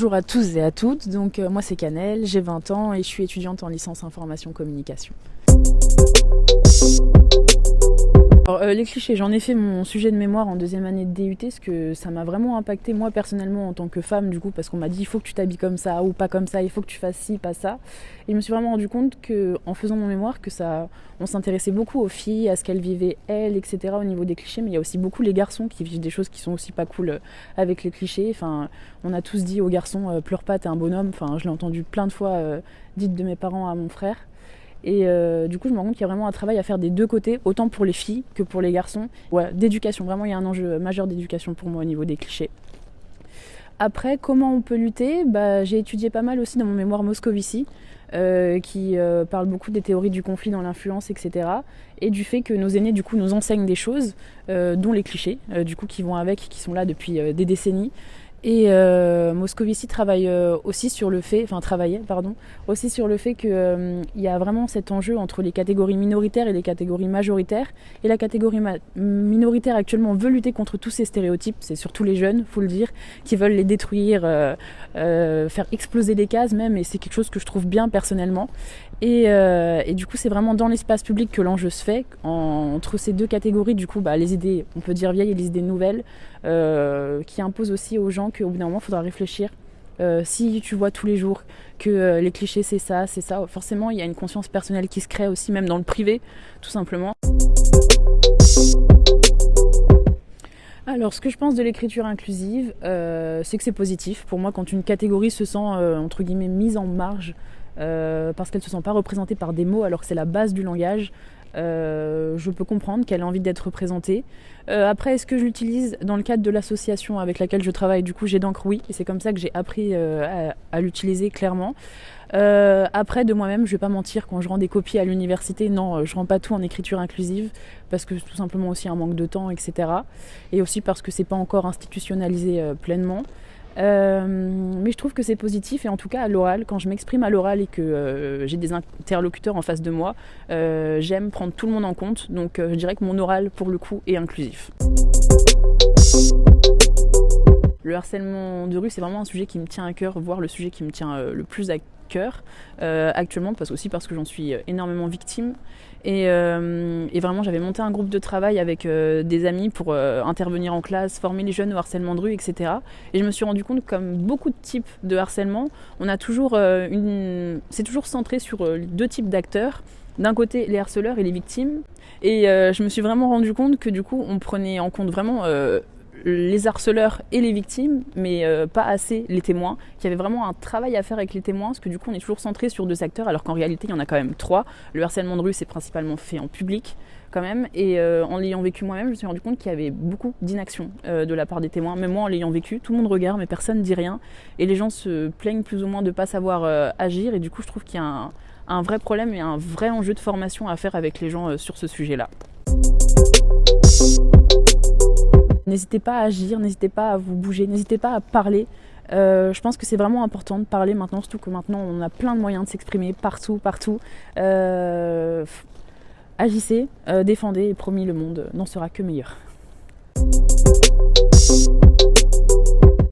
Bonjour à tous et à toutes, donc euh, moi c'est Canel, j'ai 20 ans et je suis étudiante en licence information communication. Euh, les clichés, j'en ai fait mon sujet de mémoire en deuxième année de DUT, parce que ça m'a vraiment impacté moi personnellement en tant que femme, du coup, parce qu'on m'a dit il faut que tu t'habilles comme ça ou pas comme ça, il faut que tu fasses ci, pas ça. Et je me suis vraiment rendu compte que, en faisant mon mémoire, que ça, on s'intéressait beaucoup aux filles, à ce qu'elles vivaient elles, etc. au niveau des clichés, mais il y a aussi beaucoup les garçons qui vivent des choses qui sont aussi pas cool euh, avec les clichés. Enfin, on a tous dit aux garçons euh, pleure pas, t'es un bonhomme. Enfin, je l'ai entendu plein de fois dites de mes parents à mon frère. Et euh, du coup, je me rends compte qu'il y a vraiment un travail à faire des deux côtés, autant pour les filles que pour les garçons. D'éducation, vraiment, il y a un enjeu majeur d'éducation pour moi au niveau des clichés. Après, comment on peut lutter? Bah, J'ai étudié pas mal aussi dans mon mémoire Moscovici, euh, qui euh, parle beaucoup des théories du conflit dans l'influence, etc. Et du fait que nos aînés, du coup, nous enseignent des choses, dont les clichés, du coup, qui vont avec, qui sont là depuis des décennies, et euh, Moscovici travaille euh, aussi sur le fait, enfin travaillait, pardon, aussi sur le fait qu'il euh, y a vraiment cet enjeu entre les catégories minoritaires et les catégories majoritaires. Et la catégorie minoritaire actuellement veut lutter contre tous ces stéréotypes. C'est surtout les jeunes, faut le dire, qui veulent les détruire, euh, faire exploser les cases même. Et c'est quelque chose que je trouve bien personnellement. Et, et du coup, c'est vraiment dans l'espace public que l'enjeu se fait entre ces deux catégories. Du coup, bah, les idées, on peut dire vieilles et les idées nouvelles, qui imposent aussi aux gens qu'au bout d'un moment, il faudra réfléchir. Euh, si tu vois tous les jours que euh, les clichés c'est ça, c'est ça, forcément il y a une conscience personnelle qui se crée aussi, même dans le privé, tout simplement. Alors, ce que je pense de l'écriture inclusive, euh, c'est que c'est positif. Pour moi, quand une catégorie se sent, entre guillemets, mise en marge, parce qu'elle ne se sent pas représentée par des mots, alors que c'est la base du langage, euh, je peux comprendre qu'elle a envie d'être représentée. Euh, après, est-ce que je l'utilise dans le cadre de l'association avec laquelle je travaille? Du coup, j'ai d'encre, oui, et c'est comme ça que j'ai appris euh, à, l'utiliser clairement. après, de moi-même, je vais pas mentir, quand je rends des copies à l'université, non, je rends pas tout en écriture inclusive, parce que tout simplement aussi un manque de temps, etc. Et aussi parce que c'est pas encore institutionnalisé pleinement. Euh, mais je trouve que c'est positif et en tout cas à l'oral, quand je m'exprime à l'oral et que euh, j'ai des interlocuteurs en face de moi, euh, j'aime prendre tout le monde en compte. Donc je dirais que mon oral pour le coup est inclusif. Le harcèlement de rue, c'est vraiment un sujet qui me tient à cœur, voire le sujet qui me tient le plus à cœur actuellement, parce aussi parce que j'en suis énormément victime. Euh, et, vraiment, j'avais monté un groupe de travail avec euh, des amis pour euh, intervenir en classe, former les jeunes au harcèlement de rue, etc. Et je me suis rendu compte comme beaucoup de types de harcèlement, on a toujours une... c'est toujours centré sur deux types d'acteurs. D'un côté, les harceleurs et les victimes. Et je me suis vraiment rendu compte que du coup, on prenait en compte vraiment les harceleurs et les victimes, mais euh, pas assez les témoins, qu'il y avait vraiment un travail à faire avec les témoins, parce que du coup on est toujours centré sur deux acteurs, alors qu'en réalité il y en a quand même trois. Le harcèlement de rue c'est principalement fait en public quand même, et euh, en l'ayant vécu moi-même, je me suis rendu compte qu'il y avait beaucoup d'inaction euh, de la part des témoins, même moi en l'ayant vécu, tout le monde regarde mais personne ne dit rien, et les gens se plaignent plus ou moins de ne pas savoir agir, et du coup je trouve qu'il y a un, un, vrai problème et un vrai enjeu de formation à faire avec les gens sur ce sujet-là. N'hésitez pas à agir, n'hésitez pas à vous bouger, n'hésitez pas à parler. Euh, je pense que c'est vraiment important de parler maintenant, surtout que maintenant on a plein de moyens de s'exprimer partout, partout. Euh, agissez, euh, défendez et promis le monde n'en sera que meilleur.